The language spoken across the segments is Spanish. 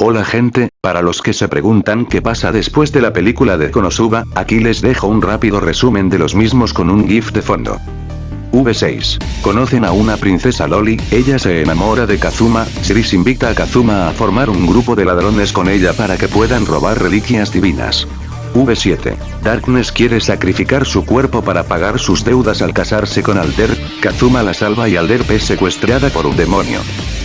Hola gente, para los que se preguntan qué pasa después de la película de Konosuba, aquí les dejo un rápido resumen de los mismos con un GIF de fondo. V6. Conocen a una princesa Loli, ella se enamora de Kazuma, Chris invita a Kazuma a formar un grupo de ladrones con ella para que puedan robar reliquias divinas. V7. Darkness quiere sacrificar su cuerpo para pagar sus deudas al casarse con Alder, Kazuma la salva y Alder es secuestrada por un demonio.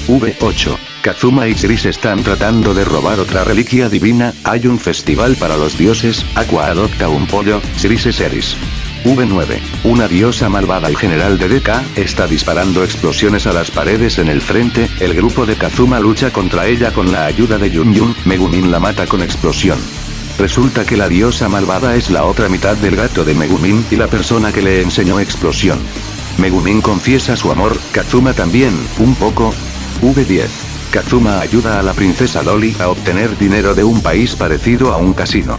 V8. Kazuma y Chris están tratando de robar otra reliquia divina, hay un festival para los dioses, Aqua adopta un pollo, Chris es Eris. V9. Una diosa malvada y general de DK, está disparando explosiones a las paredes en el frente, el grupo de Kazuma lucha contra ella con la ayuda de Yun Yun, Megumin la mata con explosión. Resulta que la diosa malvada es la otra mitad del gato de Megumin y la persona que le enseñó explosión. Megumin confiesa su amor, Kazuma también, un poco. V10. Kazuma ayuda a la princesa Loli a obtener dinero de un país parecido a un casino.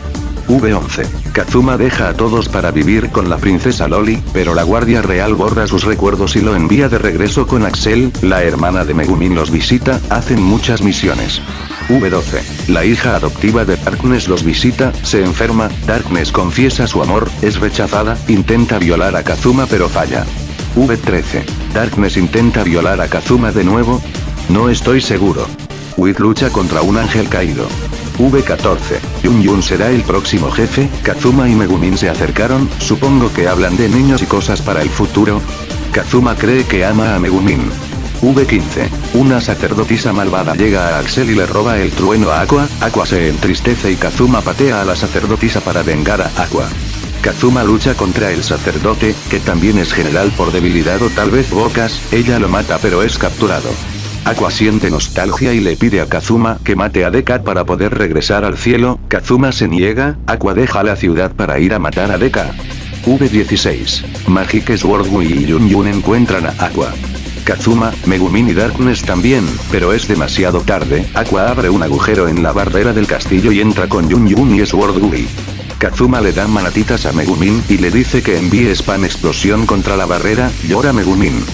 V11. Kazuma deja a todos para vivir con la princesa Loli, pero la guardia real borra sus recuerdos y lo envía de regreso con Axel, la hermana de Megumin los visita, hacen muchas misiones. V12. La hija adoptiva de Darkness los visita, se enferma, Darkness confiesa su amor, es rechazada, intenta violar a Kazuma pero falla. V13. Darkness intenta violar a Kazuma de nuevo, no estoy seguro. Wit lucha contra un ángel caído. V14. Yun Yun será el próximo jefe, Kazuma y Megumin se acercaron, supongo que hablan de niños y cosas para el futuro. Kazuma cree que ama a Megumin. V15. Una sacerdotisa malvada llega a Axel y le roba el trueno a Aqua, Aqua se entristece y Kazuma patea a la sacerdotisa para vengar a Aqua. Kazuma lucha contra el sacerdote, que también es general por debilidad o tal vez bocas, ella lo mata pero es capturado. Aqua siente nostalgia y le pide a Kazuma que mate a Dekat para poder regresar al cielo, Kazuma se niega, Aqua deja la ciudad para ir a matar a Dekat. V16. Magic Sword y Yun encuentran a Aqua. Kazuma, Megumin y Darkness también, pero es demasiado tarde, Aqua abre un agujero en la barrera del castillo y entra con Yun Yun y Sword Kazuma le da manatitas a Megumin y le dice que envíe spam explosión contra la barrera, llora Megumin.